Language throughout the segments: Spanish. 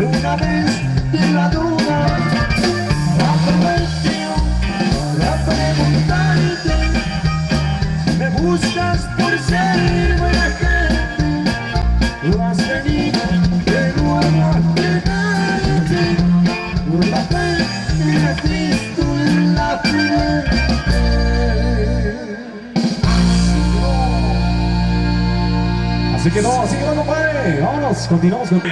una vez de la duda aprovecho para preguntarte me buscas por ser buena gente o has venido de nuevo a quedarte por la fe Cristo en la frente Así que no, así que no, compadre. Vámonos, continuamos con...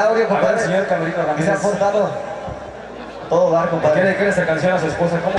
audio, compadre. Señor Calorito Ramírez. Todo dar, compadre. ¿Qué le canción a su esposa? ¿Cómo?